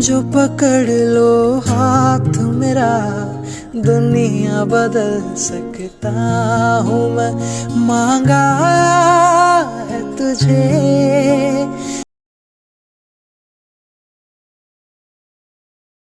जो पकड़ लो हाथ मेरा दुनिया बदल सकता हूँ मैं। मांगा है तुझे